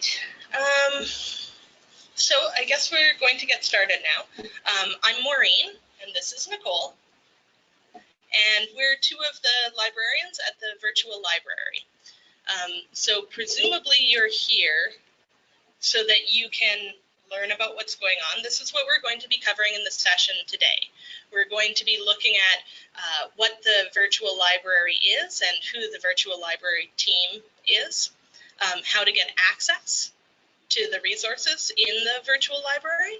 right. Um, so I guess we're going to get started now. Um, I'm Maureen, and this is Nicole. And we're two of the librarians at the virtual library. Um, so presumably you're here so that you can learn about what's going on. This is what we're going to be covering in the session today. We're going to be looking at uh, what the virtual library is and who the virtual library team is, um, how to get access to the resources in the virtual library,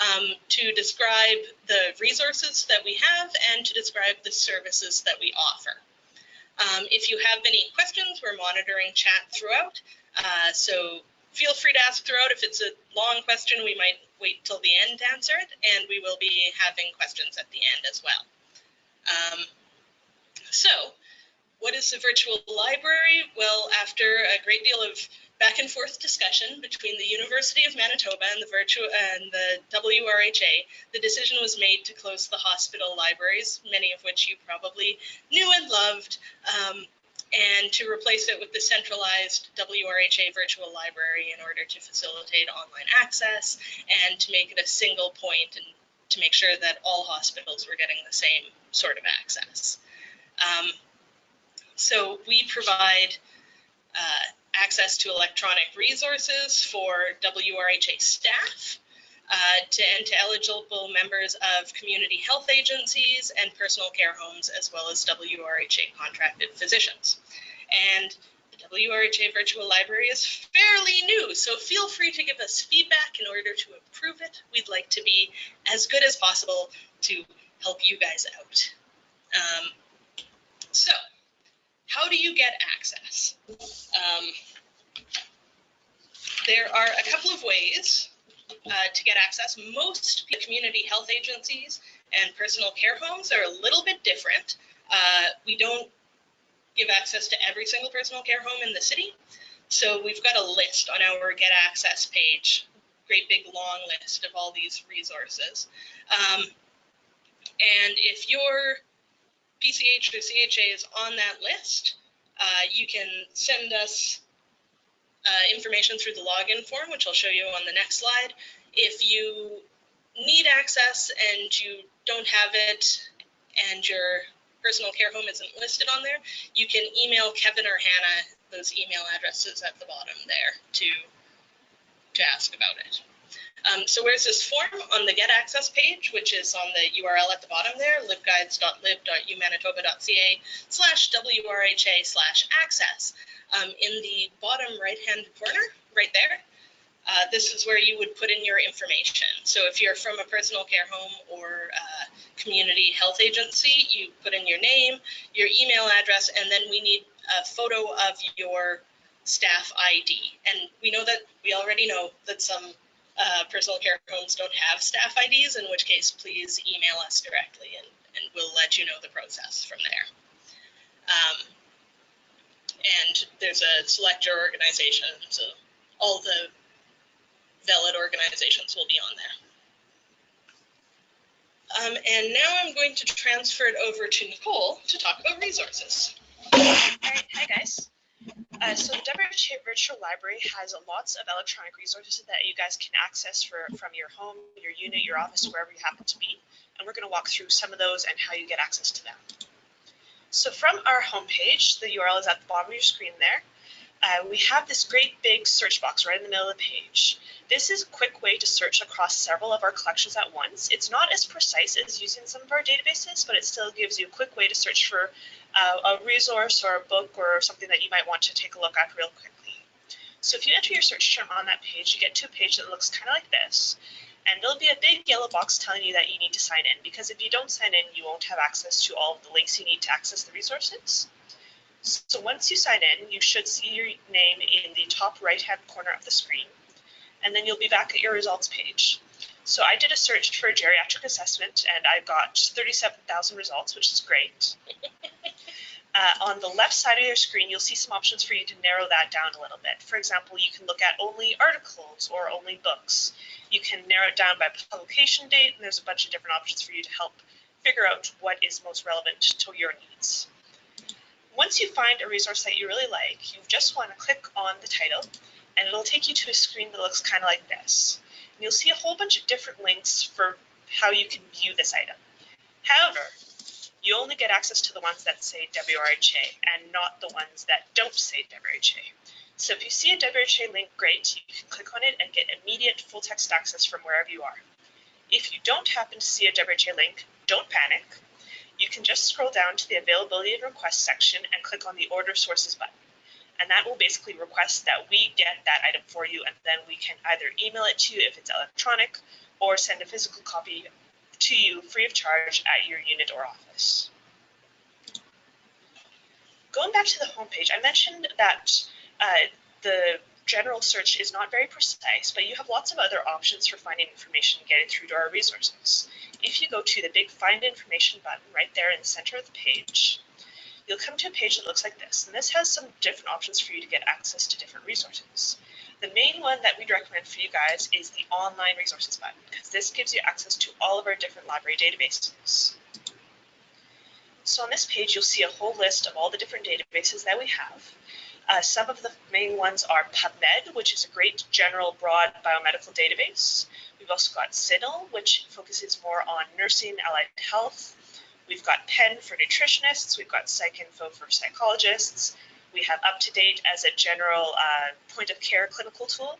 um, to describe the resources that we have and to describe the services that we offer. Um, if you have any questions, we're monitoring chat throughout. Uh, so feel free to ask throughout. If it's a long question, we might wait till the end to answer it, and we will be having questions at the end as well. Um, so, what is the virtual library? Well, after a great deal of back and forth discussion between the University of Manitoba and the virtual and the WRHA, the decision was made to close the hospital libraries, many of which you probably knew and loved, um, and to replace it with the centralized WRHA virtual library in order to facilitate online access and to make it a single point and to make sure that all hospitals were getting the same sort of access. Um, so we provide uh, access to electronic resources for WRHA staff uh, to, and to eligible members of community health agencies and personal care homes, as well as WRHA contracted physicians. And the WRHA Virtual Library is fairly new, so feel free to give us feedback in order to improve it. We'd like to be as good as possible to help you guys out. Um, so, how do you get access? Um, there are a couple of ways uh, to get access. Most community health agencies and personal care homes are a little bit different. Uh, we don't give access to every single personal care home in the city. So we've got a list on our Get Access page, great big long list of all these resources. Um, and if your PCH or CHA is on that list, uh, you can send us uh, information through the login form, which I'll show you on the next slide. If you need access and you don't have it and your personal care home isn't listed on there, you can email Kevin or Hannah those email addresses at the bottom there to, to ask about it. Um, so where's this form? On the Get Access page, which is on the URL at the bottom there, libguides.lib.umanitoba.ca slash WRHA slash access. Um, in the bottom right-hand corner, right there, uh, this is where you would put in your information. So if you're from a personal care home or uh, community health agency, you put in your name, your email address, and then we need a photo of your staff ID. And we know that we already know that some uh, personal care homes don't have staff IDs, in which case please email us directly and, and we'll let you know the process from there. Um, and there's a select your organization, so all the valid organizations will be on there. Um, and now I'm going to transfer it over to Nicole to talk about resources. All right, hi guys. Uh, so the WRHA Virtual Library has lots of electronic resources that you guys can access for, from your home, your unit, your office, wherever you happen to be. And we're going to walk through some of those and how you get access to them. So from our homepage, the URL is at the bottom of your screen there. Uh, we have this great big search box right in the middle of the page. This is a quick way to search across several of our collections at once. It's not as precise as using some of our databases, but it still gives you a quick way to search for uh, a resource or a book or something that you might want to take a look at real quickly. So if you enter your search term on that page, you get to a page that looks kind of like this. And there'll be a big yellow box telling you that you need to sign in because if you don't sign in, you won't have access to all of the links you need to access the resources. So once you sign in, you should see your name in the top right-hand corner of the screen, and then you'll be back at your results page. So I did a search for geriatric assessment, and I got 37,000 results, which is great. Uh, on the left side of your screen, you'll see some options for you to narrow that down a little bit. For example, you can look at only articles or only books. You can narrow it down by publication date, and there's a bunch of different options for you to help figure out what is most relevant to your needs. Once you find a resource that you really like, you just want to click on the title and it'll take you to a screen that looks kind of like this. And you'll see a whole bunch of different links for how you can view this item. However, you only get access to the ones that say WRHA and not the ones that don't say WRHA. So if you see a WRHA link, great, you can click on it and get immediate full text access from wherever you are. If you don't happen to see a WRHA link, don't panic. You can just scroll down to the availability and request section and click on the order sources button. And that will basically request that we get that item for you and then we can either email it to you if it's electronic or send a physical copy to you free of charge at your unit or office. Going back to the homepage, I mentioned that uh, the general search is not very precise, but you have lots of other options for finding information and getting through to our resources. If you go to the big Find Information button right there in the center of the page, you'll come to a page that looks like this, and this has some different options for you to get access to different resources. The main one that we'd recommend for you guys is the Online Resources button, because this gives you access to all of our different library databases. So on this page, you'll see a whole list of all the different databases that we have. Uh, some of the main ones are PubMed, which is a great general broad biomedical database. We've also got CINAHL, which focuses more on nursing, allied health. We've got PEN for nutritionists. We've got PsycInfo for psychologists. We have UpToDate as a general uh, point of care clinical tool.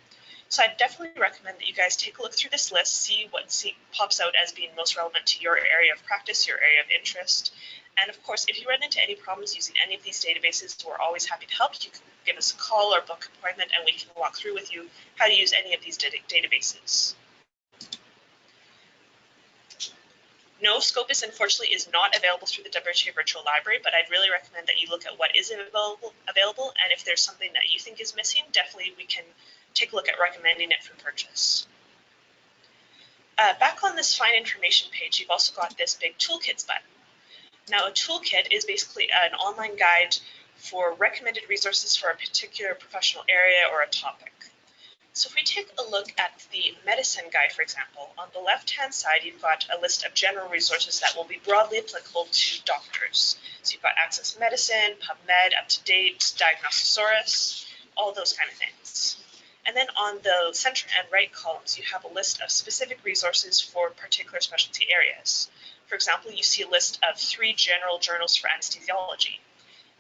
So I definitely recommend that you guys take a look through this list, see what see, pops out as being most relevant to your area of practice, your area of interest, and of course, if you run into any problems using any of these databases, we're always happy to help. You can give us a call or book appointment and we can walk through with you how to use any of these databases. No, Scopus unfortunately is not available through the WRHA Virtual Library, but I'd really recommend that you look at what is available, available and if there's something that you think is missing, definitely we can take a look at recommending it for purchase. Uh, back on this Find Information page, you've also got this big Toolkits button. Now, a toolkit is basically an online guide for recommended resources for a particular professional area or a topic. So if we take a look at the medicine guide, for example, on the left-hand side, you've got a list of general resources that will be broadly applicable to doctors. So you've got Access Medicine, PubMed, UpToDate, Diagnosaurus, all those kind of things. And then on the center and right columns, you have a list of specific resources for particular specialty areas. For example, you see a list of three general journals for anesthesiology.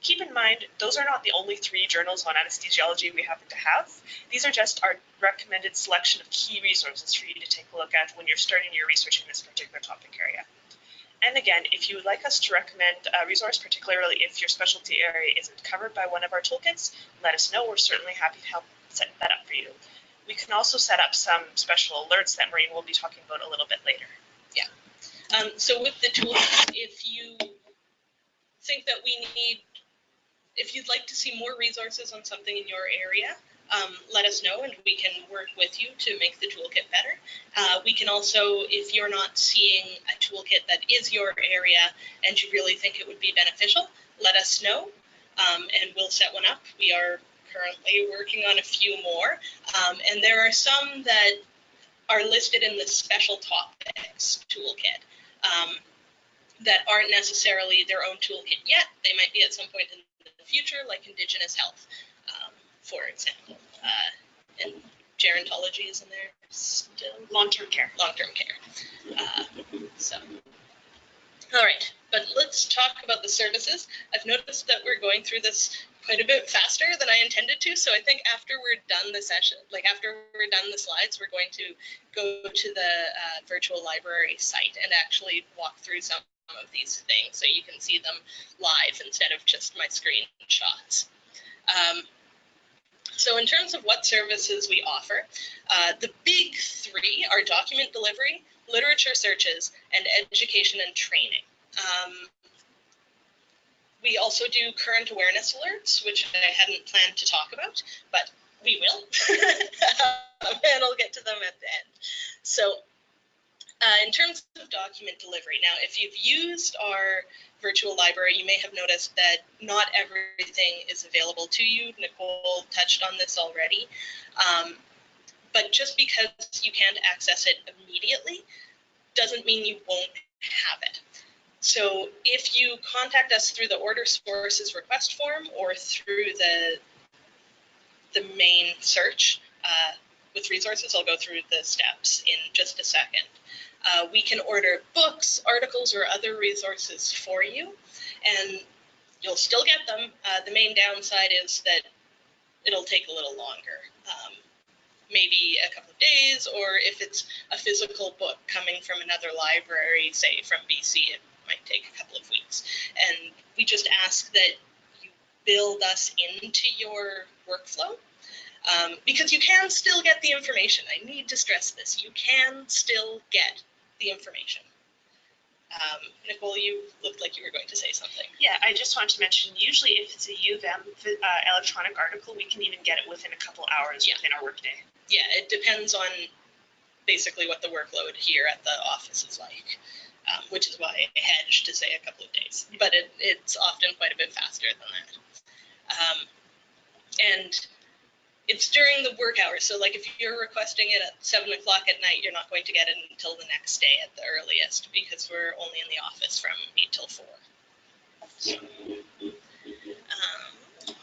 Keep in mind, those are not the only three journals on anesthesiology we happen to have. These are just our recommended selection of key resources for you to take a look at when you're starting your research in this particular topic area. And again, if you would like us to recommend a resource, particularly if your specialty area isn't covered by one of our toolkits, let us know. We're certainly happy to help set that up for you. We can also set up some special alerts that Maureen will be talking about a little bit later. Yeah. Um, so with the tools, if you think that we need, if you'd like to see more resources on something in your area, um, let us know and we can work with you to make the toolkit better. Uh, we can also, if you're not seeing a toolkit that is your area and you really think it would be beneficial, let us know um, and we'll set one up. We are currently working on a few more um, and there are some that are listed in the special topics toolkit um, that aren't necessarily their own toolkit yet. They might be at some point in the future, like Indigenous health, um, for example. Uh, and gerontology is in there still. Long-term care. Long-term care. Uh, so, all right, but let's talk about the services. I've noticed that we're going through this quite a bit faster than I intended to. So I think after we're done the session, like after we're done the slides, we're going to go to the uh, virtual library site and actually walk through some of these things so you can see them live instead of just my screenshots. Um, so in terms of what services we offer, uh, the big three are document delivery, literature searches, and education and training. Um, we also do current awareness alerts, which I hadn't planned to talk about, but we will. and I'll get to them at the end. So uh, in terms of document delivery, now, if you've used our virtual library, you may have noticed that not everything is available to you. Nicole touched on this already. Um, but just because you can't access it immediately doesn't mean you won't have it. So if you contact us through the order sources request form or through the the main search uh, with resources. I'll go through the steps in just a second. Uh, we can order books, articles, or other resources for you, and you'll still get them. Uh, the main downside is that it'll take a little longer. Um, maybe a couple of days, or if it's a physical book coming from another library, say from BC, it might take a couple of weeks. And we just ask that you build us into your workflow um, because you can still get the information. I need to stress this you can still get the information. Um, Nicole, you looked like you were going to say something. Yeah, I just wanted to mention, usually if it's a U of M uh, electronic article, we can even get it within a couple hours Yeah. within our workday. yeah, it depends on basically what the workload here at the office is like, um, which is why I hedged to say a couple of days. But it, it's often quite a bit faster than that. Um, and it's during the work hours. So, like if you're requesting it at seven o'clock at night, you're not going to get it until the next day at the earliest because we're only in the office from eight till four. So, um,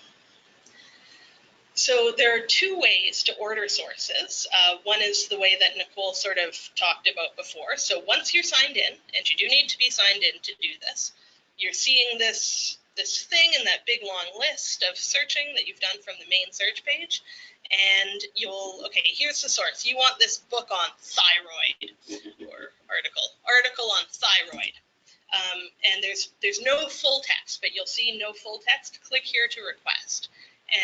so there are two ways to order sources. Uh, one is the way that Nicole sort of talked about before. So once you're signed in, and you do need to be signed in to do this, you're seeing this this thing in that big long list of searching that you've done from the main search page, and you'll okay. Here's the source. You want this book on thyroid or article article on thyroid. Um, and there's there's no full text, but you'll see no full text. Click here to request.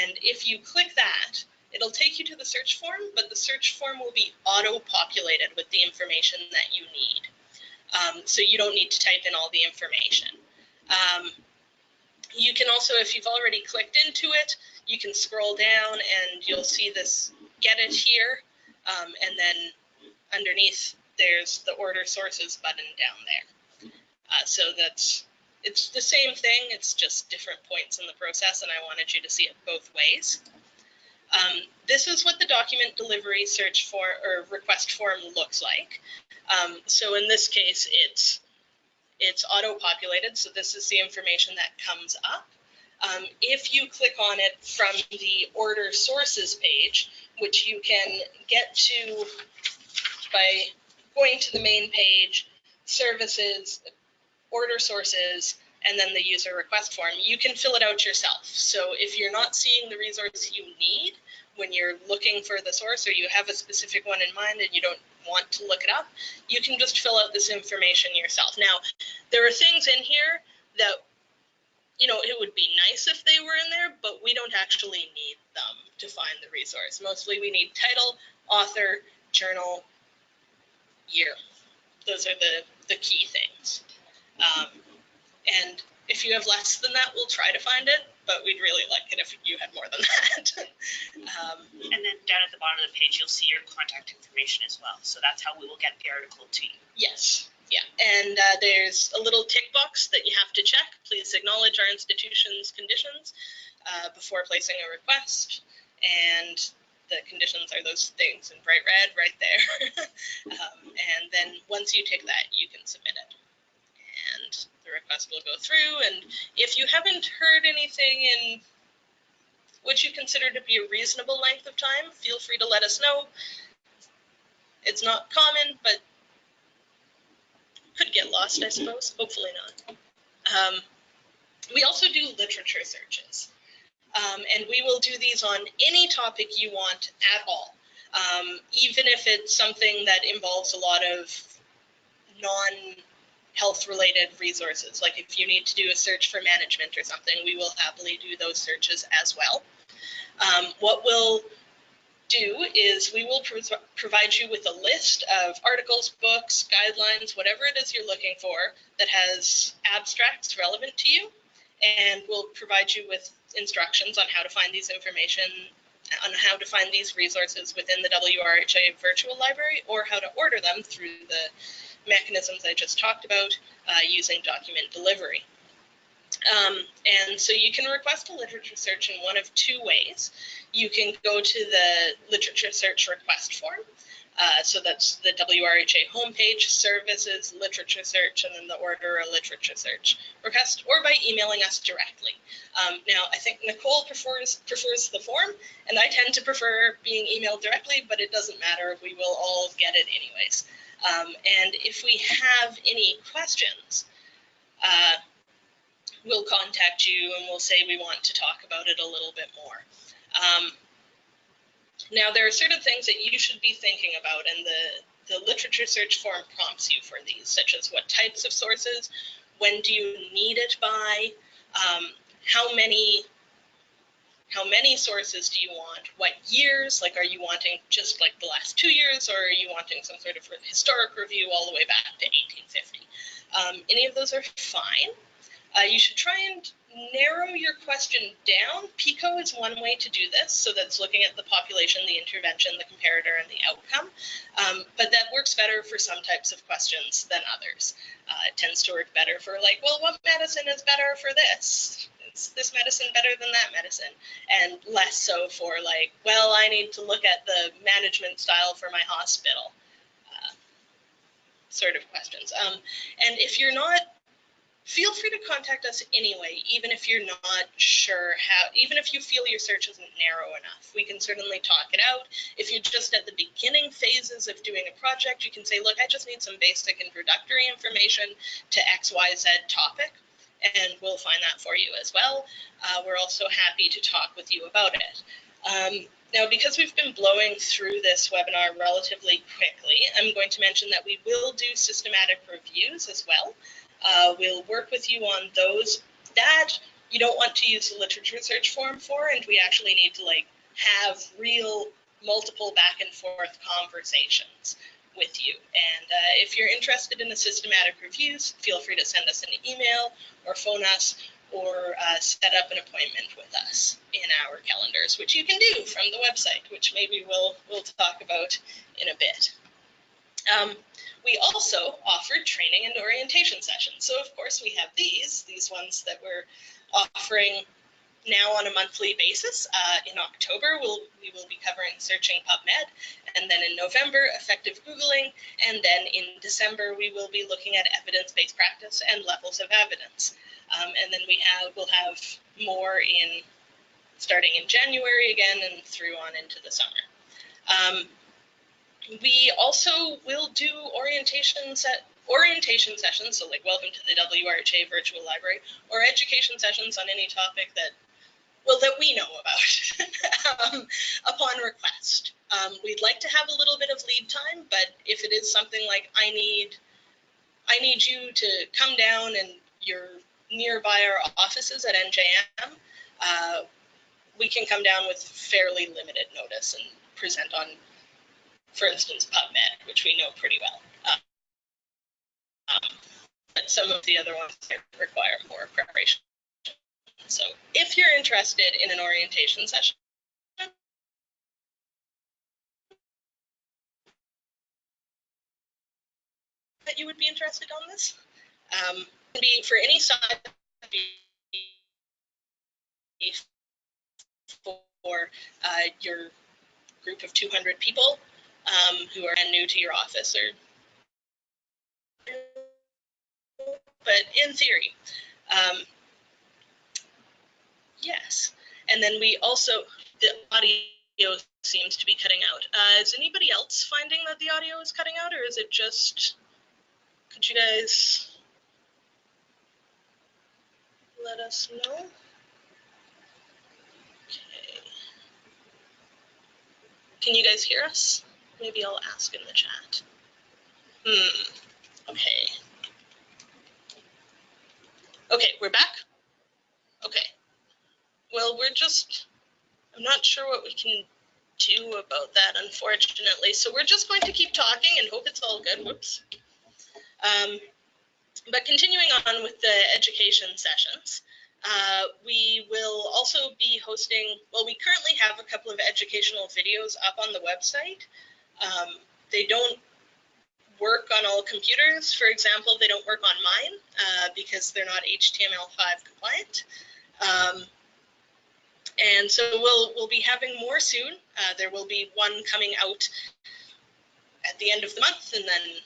And if you click that, it'll take you to the search form, but the search form will be auto-populated with the information that you need. Um, so you don't need to type in all the information. Um, you can also, if you've already clicked into it, you can scroll down and you'll see this get it here. Um, and then underneath, there's the order sources button down there. Uh, so that's it's the same thing, it's just different points in the process, and I wanted you to see it both ways. Um, this is what the document delivery search for or request form looks like. Um, so in this case, it's it's auto-populated, so this is the information that comes up. Um, if you click on it from the order sources page, which you can get to by going to the main page, services, order sources, and then the user request form, you can fill it out yourself. So if you're not seeing the resource you need when you're looking for the source or you have a specific one in mind and you don't want to look it up, you can just fill out this information yourself. Now, there are things in here that, you know, it would be nice if they were in there, but we don't actually need them to find the resource. Mostly we need title, author, journal, year. Those are the, the key things. Um, and if you have less than that, we'll try to find it, but we'd really like it if you had more than that. um, And then down at the bottom of the page, you'll see your contact information as well. So that's how we will get the article to you. yes, yeah. And uh, there's a little tick box that you have to check. Please acknowledge our institution's conditions uh, before placing a request. And the conditions are those things in bright red right there. um, and then once you tick that, you can submit it the request will go through. And if you haven't heard anything in what you consider to be a reasonable length of time, feel free to let us know. It's not common, but could get lost, I suppose. Hopefully not. Um, we also do literature searches. Um, and we will do these on any topic you want at all. Um, even if it's something that involves a lot of non health related resources. Like if you need to do a search for management or something, we will happily do those searches as well. Um, what we'll do is we will pro provide you with a list of articles, books, guidelines, whatever it is you're looking for that has abstracts relevant to you. And we'll provide you with instructions on how to find these information, on how to find these resources within the WRHA virtual library, or how to order them through the mechanisms I just talked about uh, using document delivery. Um, and so you can request a literature search in one of two ways. You can go to the literature search request form, Uh, so that's the WRHA homepage, services, literature search, and then the order a literature search request, or by emailing us directly. Um, now, I think Nicole prefers prefers the form, and I tend to prefer being emailed directly, but it doesn't matter. We will all get it anyways. Um, and if we have any questions, uh, we'll contact you and we'll say we want to talk about it a little bit more. Um, now, there are certain things that you should be thinking about, and the, the literature search form prompts you for these, such as what types of sources, when do you need it by, um, how many how many sources do you want? What years? Like, are you wanting just like the last two years, or are you wanting some sort of historic review all the way back to 1850? Um, any of those are fine. Uh, you should try and narrow your question down. PICO is one way to do this, so that's looking at the population, the intervention, the comparator, and the outcome. Um, but that works better for some types of questions than others. Uh, it tends to work better for like, well, what medicine is better for this? Is this medicine better than that medicine? And less so for like, well, I need to look at the management style for my hospital. Uh, sort of questions. Um, and if you're not feel free to contact us anyway, even if you're not sure how, even if you feel your search isn't narrow enough. We can certainly talk it out. If you're just at the beginning phases of doing a project, you can say, look, I just need some basic introductory information to XYZ topic, and we'll find that for you as well. Uh, we're also happy to talk with you about it. Um, now, because we've been blowing through this webinar relatively quickly, I'm going to mention that we will do systematic reviews as well. Uh, we'll work with you on those that you don't want to use the literature search form for, and we actually need to like have real multiple back and forth conversations with you. And uh, if you're interested in the systematic reviews, feel free to send us an email or phone us or uh, set up an appointment with us in our calendars, which you can do from the website, which maybe we'll we'll talk about in a bit. Um, we also offered training and orientation sessions. So of course we have these, these ones that we're offering now on a monthly basis. Uh, in October, we'll, we will be covering searching PubMed, and then in November, effective Googling, and then in December, we will be looking at evidence-based practice and levels of evidence. Um, and then we have, we'll have more in starting in January again and through on into the summer. Um, we also will do orientation set orientation sessions, so like welcome to the WRHA virtual library, or education sessions on any topic that well that we know about um, upon request. Um, we'd like to have a little bit of lead time, but if it is something like I need I need you to come down and you're nearby our offices at NJM, uh, we can come down with fairly limited notice and present on for instance, PubMed, which we know pretty well. Um, but some of the other ones require more preparation. So if you're interested in an orientation session, that you would be interested on this, um, be for any side for uh, your group of 200 people um, who are new to your office or but in theory um, yes and then we also the audio seems to be cutting out uh, is anybody else finding that the audio is cutting out or is it just could you guys let us know okay can you guys hear us Maybe I'll ask in the chat. Hmm. Okay. Okay, we're back? Okay. Well, we're just, I'm not sure what we can do about that, unfortunately. So we're just going to keep talking and hope it's all good. Whoops. Um, but continuing on with the education sessions, uh, we will also be hosting, well, we currently have a couple of educational videos up on the website. Um, they don't work on all computers. For example, they don't work on mine uh, because they're not HTML5 compliant. Um, and so we'll we'll be having more soon. Uh, there will be one coming out at the end of the month, and then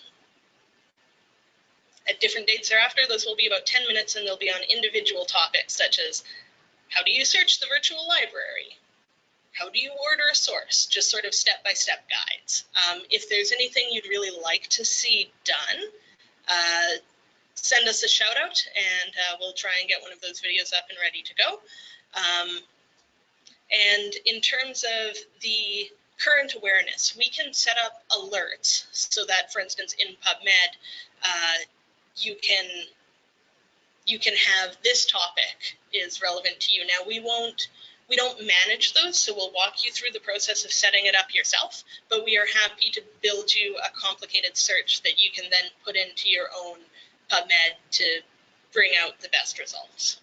at different dates thereafter, those will be about 10 minutes and they'll be on individual topics such as how do you search the virtual library? How do you order a source? Just sort of step by step guides. Um, if there's anything you'd really like to see done, uh, send us a shout out and uh, we'll try and get one of those videos up and ready to go. Um, and in terms of the current awareness, we can set up alerts so that, for instance, in PubMed, uh, you can you can have this topic is relevant to you. Now we won't we don't manage those, so we'll walk you through the process of setting it up yourself, but we are happy to build you a complicated search that you can then put into your own PubMed to bring out the best results.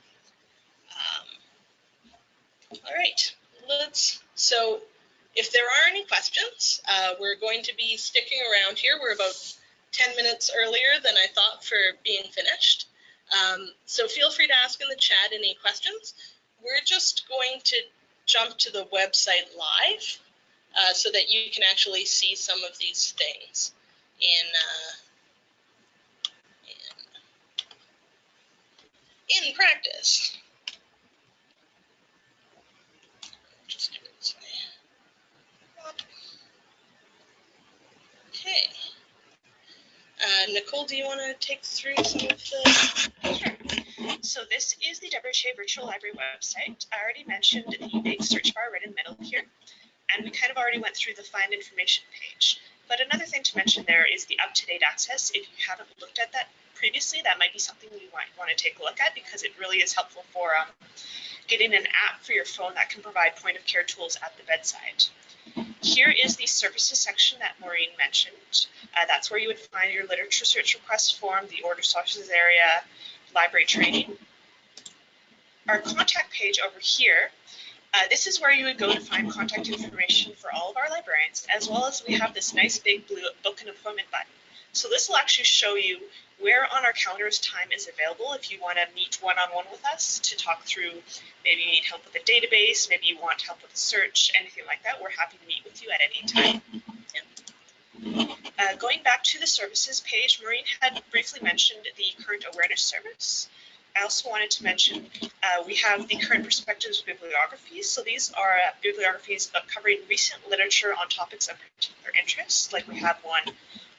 All right, let's, so if there are any questions, uh, we're going to be sticking around here. We're about 10 minutes earlier than I thought for being finished. Um, so feel free to ask in the chat any questions. We're just going to jump to the website live uh, so that you can actually see some of these things in, uh, in, in practice. Just do it this way. Okay. Uh, Nicole, do you want to take through some of the? Sure. So this is the WHA Virtual Library website. I already mentioned the big search bar right in the middle here, and we kind of already went through the find information page. But another thing to mention there is the up-to-date access. If you haven't looked at that previously, that might be something you might want to take a look at because it really is helpful for um, getting an app for your phone that can provide point-of-care tools at the bedside. Here is the services section that Maureen mentioned. Uh, that's where you would find your literature search request form, the order sources area, library training. Our contact page over here, uh, this is where you would go to find contact information for all of our librarians, as well as we have this nice big blue book an appointment button. So this will actually show you where on our calendars time is available if you want to meet one-on-one with us to talk through maybe you need help with a database maybe you want help with a search anything like that we're happy to meet with you at any time uh, going back to the services page maureen had briefly mentioned the current awareness service I also wanted to mention uh, we have the current perspectives bibliographies. So these are uh, bibliographies covering recent literature on topics of particular interest. Like we have one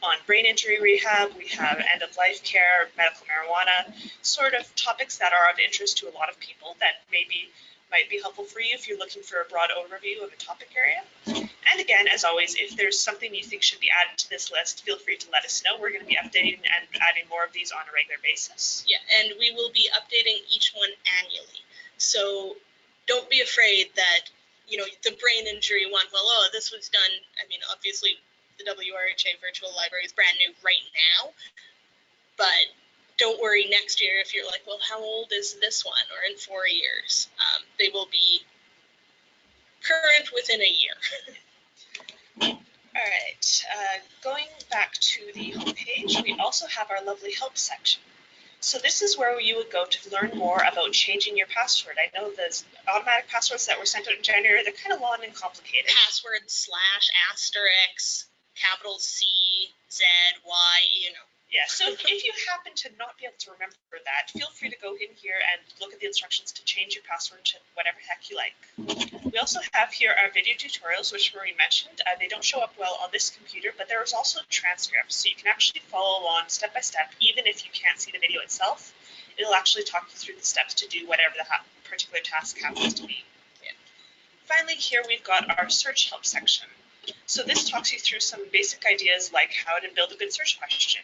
on brain injury rehab, we have end of life care, medical marijuana, sort of topics that are of interest to a lot of people that maybe might be helpful for you if you're looking for a broad overview of a topic area. And again, as always, if there's something you think should be added to this list, feel free to let us know. We're going to be updating and adding more of these on a regular basis. Yeah, and we will be updating each one annually. So don't be afraid that, you know, the brain injury one, well, oh, this was done. I mean, obviously, the WRHA virtual library is brand new right now. But don't worry next year if you're like, well, how old is this one? Or in four years. Um, they will be current within a year. All right, uh, going back to the homepage, we also have our lovely help section. So this is where you would go to learn more about changing your password. I know the automatic passwords that were sent out in January, they're kind of long and complicated. Password slash asterisk capital C, Z, Y, you know. Yeah, so if you happen to not be able to remember that, feel free to go in here and look at the instructions to change your password to whatever heck you like. We also have here our video tutorials, which Marie mentioned. Uh, they don't show up well on this computer, but there is also transcripts, so you can actually follow along step by step, even if you can't see the video itself. It'll actually talk you through the steps to do whatever the particular task happens to be. Yeah. Finally, here we've got our search help section. So this talks you through some basic ideas like how to build a good search question,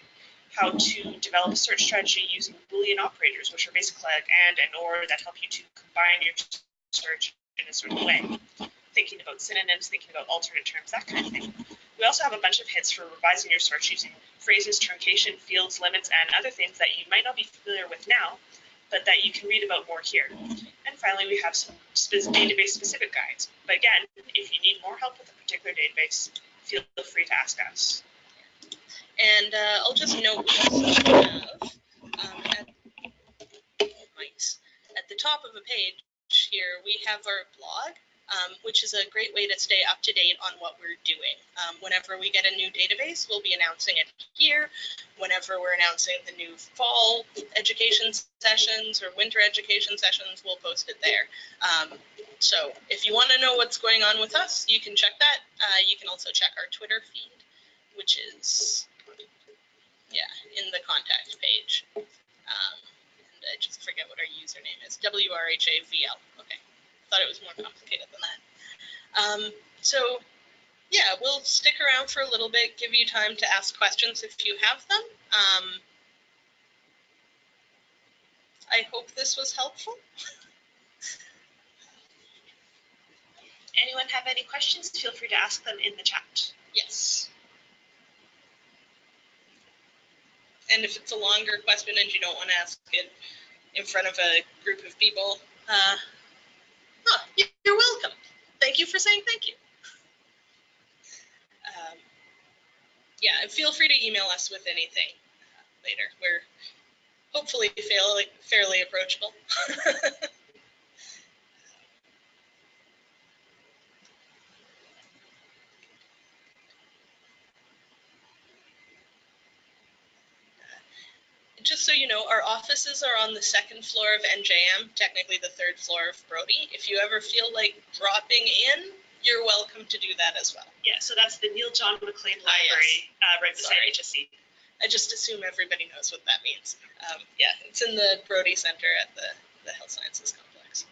how to develop a search strategy using Boolean operators, which are basically like and and or that help you to combine your search in a certain way. Thinking about synonyms, thinking about alternate terms, that kind of thing. We also have a bunch of hints for revising your search using phrases, truncation, fields, limits, and other things that you might not be familiar with now, but that you can read about more here. Finally, we have some database specific guides. But again, if you need more help with a particular database, feel free to ask us. And uh, I'll just note we also have um, at, at the top of a page here, we have our blog. um, which is a great way to stay up to date on what we're doing. Um, whenever we get a new database, we'll be announcing it here. Whenever we're announcing the new fall education sessions or winter education sessions, we'll post it there. Um, so if you want to know what's going on with us, you can check that. Uh, you can also check our Twitter feed, which is, yeah, in the contact page. Um, and I just forget what our username is. WRHAVL. Okay. Thought it was more complicated than that. Um, so, yeah, we'll stick around for a little bit, give you time to ask questions if you have them. Um, I hope this was helpful. Anyone have any questions? Feel free to ask them in the chat. Yes. And if it's a longer question and you don't want to ask it in front of a group of people, uh, oh, you're welcome. Thank you for saying thank you. Um, yeah, feel free to email us with anything uh, later. We're hopefully fairly, fairly approachable. just so you know, our offices are on the second floor of NJM, technically the third floor of Brodie. If you ever feel like dropping in, you're welcome to do that as well. Yeah, so that's the Neil John Maclean Ah, yes. Library, uh, right beside Sorry. HSC. I just assume everybody knows what that means. Um, yeah, it's in the Brodie Center at the, the Health Sciences Complex.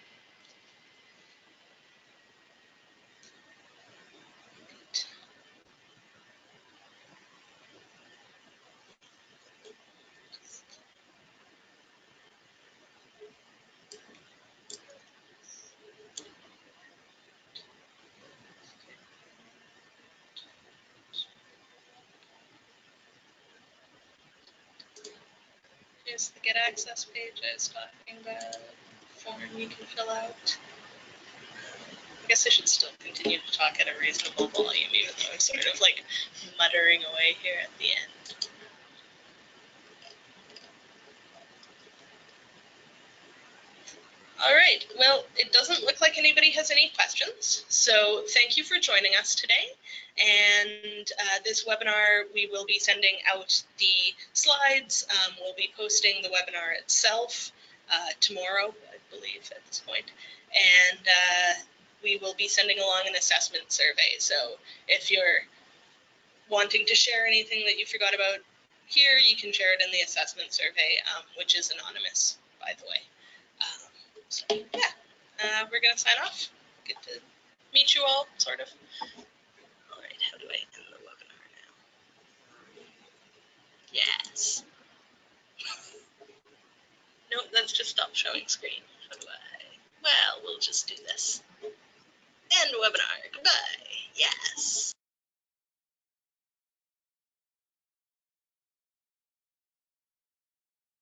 Here's the get access page I was talking about, form you can fill out. I guess I should still continue to talk at a reasonable volume, even though I'm sort of like muttering away here at the end. All right, well, it doesn't look like anybody has any questions, so thank you for joining us today. And uh, this webinar, we will be sending out the slides. Um, we'll be posting the webinar itself uh, tomorrow, I believe, at this point. And uh, we will be sending along an assessment survey. So if you're wanting to share anything that you forgot about here, you can share it in the assessment survey, um, which is anonymous, by the way. Um, so, yeah, uh, we're going to sign off. Good to meet you all, sort of. All right, how do I end the webinar now? Yes. No, that's just stop showing screen. How do I? Well, we'll just do this. End webinar. Goodbye. Yes.